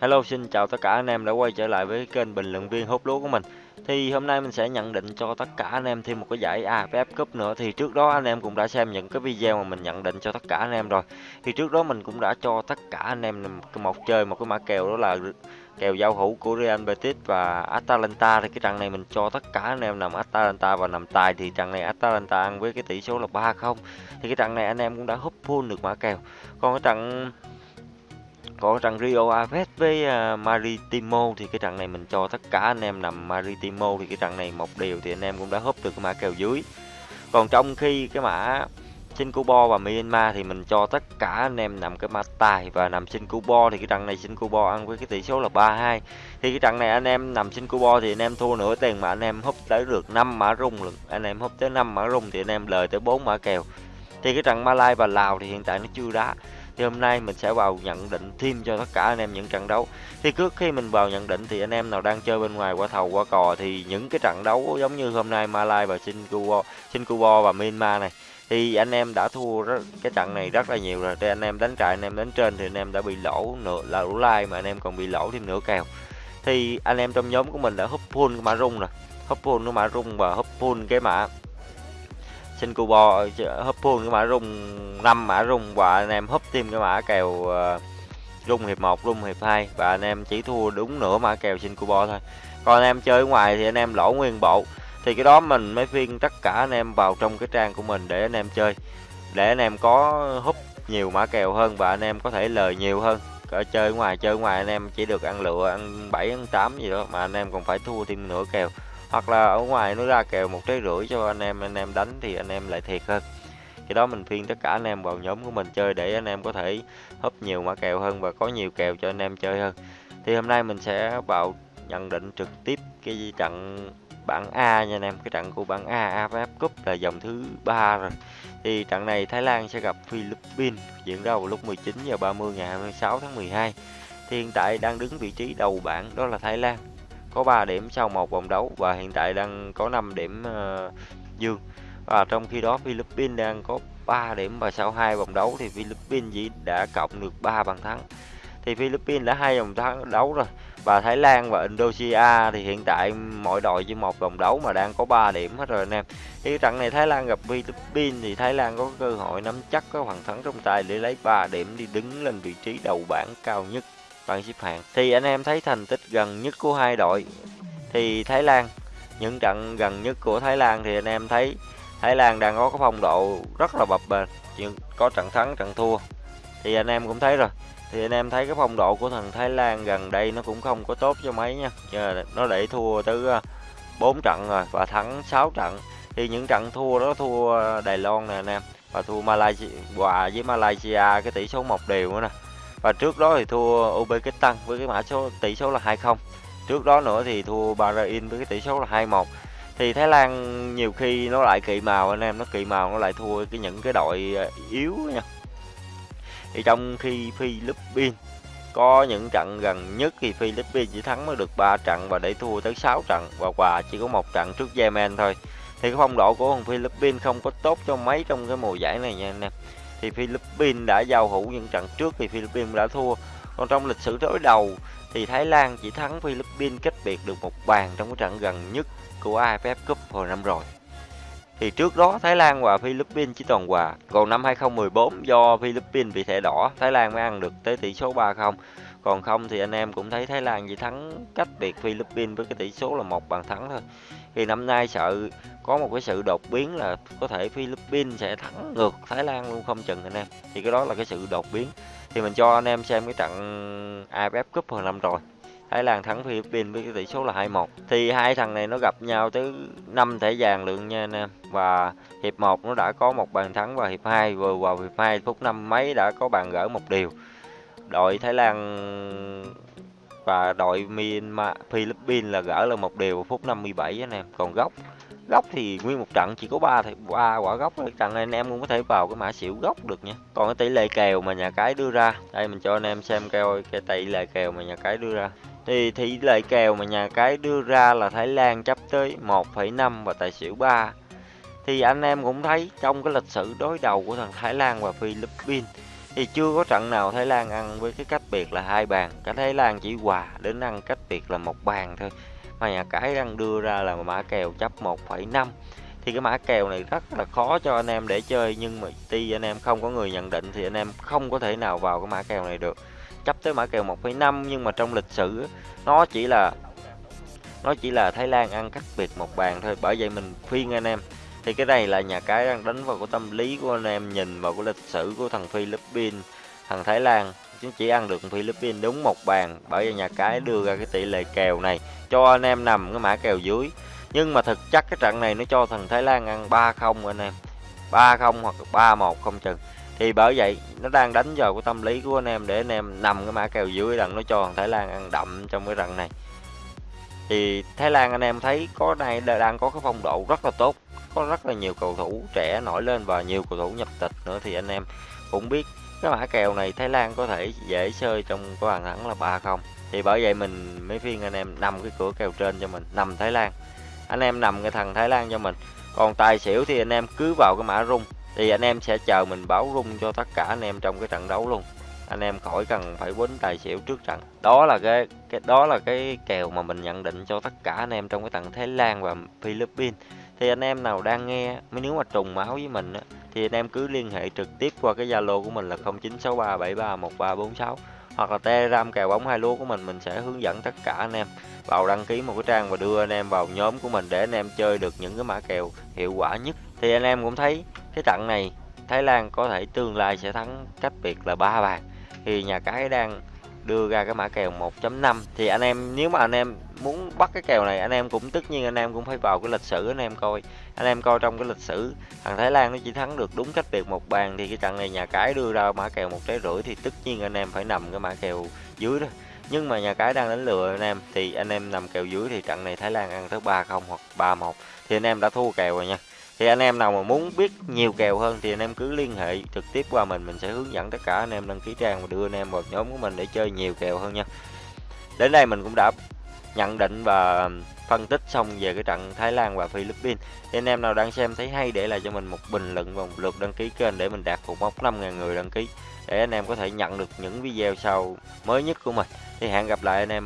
Hello, xin chào tất cả anh em đã quay trở lại với kênh bình luận viên hút lúa của mình. Thì hôm nay mình sẽ nhận định cho tất cả anh em thêm một cái giải AFF Cup nữa. Thì trước đó anh em cũng đã xem những cái video mà mình nhận định cho tất cả anh em rồi. Thì trước đó mình cũng đã cho tất cả anh em một chơi một cái mã kèo, đó là kèo giao hữu của Real Betis và Atalanta. Thì cái trận này mình cho tất cả anh em nằm Atalanta và nằm tài. Thì trận này Atalanta ăn với cái tỷ số là 3-0 Thì cái trận này anh em cũng đã hút full được mã kèo. Còn cái trận còn trận Rio Aves với uh, Maritimo thì cái trận này mình cho tất cả anh em nằm Maritimo thì cái trận này một điều thì anh em cũng đã húp được cái mã kèo dưới. Còn trong khi cái mã Shinkubo và Myanmar thì mình cho tất cả anh em nằm cái mã tài và nằm Shinkubo thì cái trận này Shinkubo ăn với cái tỷ số là 3-2 thì cái trận này anh em nằm Shinkubo thì anh em thua nửa tiền mà anh em húp tới được 5 mã rung lực, anh em húp tới 5 mã rung thì anh em lời tới 4 mã kèo. Thì cái trận Malai và Lào thì hiện tại nó chưa đá thì hôm nay mình sẽ vào nhận định thêm cho tất cả anh em những trận đấu. Thì trước khi mình vào nhận định thì anh em nào đang chơi bên ngoài qua thầu qua cò thì những cái trận đấu giống như hôm nay Malai và Singapore, Singapore và Myanmar này thì anh em đã thua rất, cái trận này rất là nhiều rồi. Thì anh em đánh trại anh em đánh trên thì anh em đã bị lỗ nửa là lỗ lai mà anh em còn bị lỗ thêm nửa kèo. Thì anh em trong nhóm của mình đã húp full cái mã rung rồi húp full cái mã rung và húp full cái mã xin cubo hấp phương cái mã rung năm mã rung và anh em hấp thêm cái mã kèo uh, rung hiệp 1 rung hiệp 2 và anh em chỉ thua đúng nửa mã kèo xin cubo thôi còn anh em chơi ở ngoài thì anh em lỗ nguyên bộ thì cái đó mình mới phiên tất cả anh em vào trong cái trang của mình để anh em chơi để anh em có húp nhiều mã kèo hơn và anh em có thể lời nhiều hơn ở chơi ngoài chơi ngoài anh em chỉ được ăn lựa ăn 7 ăn 8 gì đó mà anh em còn phải thua thêm nửa kèo hoặc là ở ngoài nó ra kèo một trái rưỡi cho anh em anh em đánh thì anh em lại thiệt hơn. Cái đó mình phiên tất cả anh em vào nhóm của mình chơi để anh em có thể húp nhiều mã kèo hơn và có nhiều kèo cho anh em chơi hơn. Thì hôm nay mình sẽ vào nhận định trực tiếp cái trận bảng A nha anh em. Cái trận của bảng A AFF Cup là dòng thứ ba rồi. Thì trận này Thái Lan sẽ gặp Philippines, diễn ra vào lúc 19 giờ 30 ngày 26 tháng 12 thì hiện tại đang đứng vị trí đầu bảng đó là Thái Lan có 3 điểm sau một vòng đấu và hiện tại đang có 5 điểm uh, dương. Và trong khi đó Philippines đang có 3 điểm và sau hai vòng đấu thì Philippines chỉ đã cộng được 3 bàn thắng. Thì Philippines đã hai vòng thắng đấu rồi và Thái Lan và Indonesia thì hiện tại mỗi đội chỉ một vòng đấu mà đang có 3 điểm hết rồi anh em. Thì trận này Thái Lan gặp Philippines thì Thái Lan có cơ hội nắm chắc có bàn thắng trong tay để lấy 3 điểm đi đứng lên vị trí đầu bảng cao nhất bảng xếp hạng thì anh em thấy thành tích gần nhất của hai đội thì Thái Lan. Những trận gần nhất của Thái Lan thì anh em thấy Thái Lan đang có cái phong độ rất là bập bềnh. Có trận thắng, trận thua. Thì anh em cũng thấy rồi. Thì anh em thấy cái phong độ của thằng Thái Lan gần đây nó cũng không có tốt cho mấy nha. Nó để thua tới ờ, 4 trận rồi và thắng 6 trận. Thì những trận thua đó thua Đài Loan nè anh em và thua Malaysia, hòa với Malaysia cái tỷ số một đều nữa nè và trước đó thì thua Uzbekistan với cái mã số tỷ số là 2-0 trước đó nữa thì thua Bahrain với cái tỷ số là 2-1 thì Thái Lan nhiều khi nó lại kỳ màu, anh em, nó kỳ màu, nó lại thua cái những cái đội ờ, yếu nha. Thì trong khi Philippines có những trận gần nhất thì Philippines chỉ thắng mới được 3 trận và để thua tới 6 trận và quà chỉ có một trận trước Yemen thôi. Thì cái phong độ của thằng Philippines không có tốt cho mấy trong cái mùa giải này nha anh em thì Philippines đã giao hữu những trận trước thì Philippines đã thua. Còn trong lịch sử đối đầu thì Thái Lan chỉ thắng Philippines cách biệt được một bàn trong cái trận gần nhất của AFF Cup hồi năm rồi. Thì trước đó Thái Lan và Philippines chỉ toàn hòa. Còn năm 2014 do Philippines bị thẻ đỏ, Thái Lan mới ăn được tới tỷ số 3-0 còn không thì anh em cũng thấy Thái Lan chỉ thắng cách biệt Philippines với cái tỷ số là một bàn thắng thôi. Thì năm nay sợ, có một cái sự đột biến là có thể Philippines sẽ thắng ngược Thái Lan luôn, không chừng anh em. Thì cái đó là cái sự đột biến. Thì mình cho anh em xem cái trận AFF Cup hồi năm rồi. Thái Lan thắng Philippines với cái tỷ số là 2-1 thì hai thằng này nó gặp nhau tới 5 thẻ vàng lượng nha anh em. Và hiệp 1 nó đã có một bàn thắng và hiệp 2 vừa vào hiệp 2 phút năm mấy đã có bàn gỡ một điều đội Thái Lan và đội Myanmar Philippines là gỡ là một điều phút 57 anh em. Còn góc góc thì nguyên một trận chỉ có ba thì ba quả góc trận anh em cũng có thể vào cái mã xỉu góc được nha. Còn cái tỷ lệ kèo mà nhà cái đưa ra đây mình cho anh em xem keo cái tỷ lệ kèo mà nhà cái đưa ra. Thì tỷ lệ kèo mà nhà cái đưa ra là Thái Lan chấp tới 1,5 và tài xỉu 3 thì anh em cũng thấy trong cái lịch sử đối đầu của thằng Thái Lan và Philippines thì chưa có trận nào Thái Lan ăn với cái cách biệt là hai bàn. Cả Thái Lan chỉ hòa đến ăn cách biệt là một bàn thôi. Mà nhà cái đang đưa ra là mã kèo chấp 1,5 thì cái mã kèo này rất là khó cho anh em để chơi nhưng mà tuy anh em không có người nhận định thì anh em không có thể nào vào cái mã kèo này được. Chấp tới mã kèo 1,5 nhưng mà trong lịch sử nó chỉ là nó chỉ là Thái Lan ăn cách biệt một bàn thôi. Bởi vậy mình khuyên anh em thì cái này là nhà cái đang đánh vào cái tâm lý của anh em, nhìn vào cái lịch sử của thằng Philippines, thằng Thái Lan. Chúng chỉ ăn được Philippines đúng một bàn, bởi vì nhà cái đưa ra cái tỷ lệ kèo này cho anh em nằm cái mã kèo dưới. Nhưng mà thực chất cái trận này nó cho thằng Thái Lan ăn 3-0 anh em. 3-0 hoặc 3-1 không chừng. Thì bởi vậy, nó đang đánh vào cái tâm lý của anh em để anh em nằm cái mã kèo dưới rằng nó cho thằng Thái Lan ăn đậm trong cái trận này. Thì Thái Lan anh em thấy có đây đang có cái phong độ rất là tốt có rất là nhiều cầu thủ trẻ nổi lên và nhiều cầu thủ nhập tịch nữa thì anh em cũng biết cái mã kèo này Thái Lan có thể dễ chơi trong cái bàn thắng là 3-0 thì bởi vậy mình mới phiên anh em nằm cái cửa kèo trên cho mình, nằm Thái Lan. Anh em nằm cái thằng Thái Lan cho mình. Còn tài xỉu thì anh em cứ vào cái mã rung, thì anh em sẽ chờ mình báo rung cho tất cả anh em trong cái trận đấu luôn anh em khỏi cần phải quýnh tài xỉu trước trận. Đó là cái cái, đó là cái kèo mà mình nhận định cho tất cả anh em trong cái tận Thái Lan và Philippines. Thì anh em nào đang nghe nếu mà trùng máu với mình thì anh em cứ liên hệ trực tiếp qua cái Zalo của mình là 0963731346 hoặc là Telegram kèo bóng hai lúa của mình mình sẽ hướng dẫn tất cả anh em vào đăng ký một cái trang và đưa anh em vào nhóm của mình để anh em chơi được những cái mã kèo hiệu quả nhất. Thì anh em cũng thấy cái trận này Thái Lan có thể tương lai sẽ thắng cách biệt là ba bàn thì nhà cái đang đưa ra cái mã kèo 1.5 thì anh em, nếu mà anh em muốn bắt cái kèo này, anh em cũng, tất nhiên anh em cũng phải vào cái lịch sử anh em coi. Anh em coi trong cái lịch sử, thằng Thái Lan nó chỉ thắng được đúng cách biệt một bàn thì cái trận này nhà cái đưa ra mã kèo một trái rưỡi thì tất nhiên anh em phải nằm cái mã kèo dưới đó. Nhưng mà nhà cái đang đánh lừa anh em thì anh em nằm kèo dưới thì trận này Thái Lan ăn tới 3-0 hoặc 3-1 thì anh em đã thua kèo rồi nha thì anh em nào mà muốn biết nhiều kèo hơn thì anh em cứ liên hệ trực tiếp qua mình mình sẽ hướng dẫn tất cả anh em đăng ký trang và đưa anh em vào nhóm của mình để chơi nhiều kèo hơn nha. Đến đây mình cũng đã nhận định và phân tích xong về cái trận Thái Lan và Philippines. Thì anh em nào đang xem thấy hay để lại cho mình một bình luận và một lượt đăng ký kênh để mình đạt cột mốc 5.000 người đăng ký, để anh em có thể nhận được những video sau mới nhất của mình. Thì hẹn gặp lại anh em.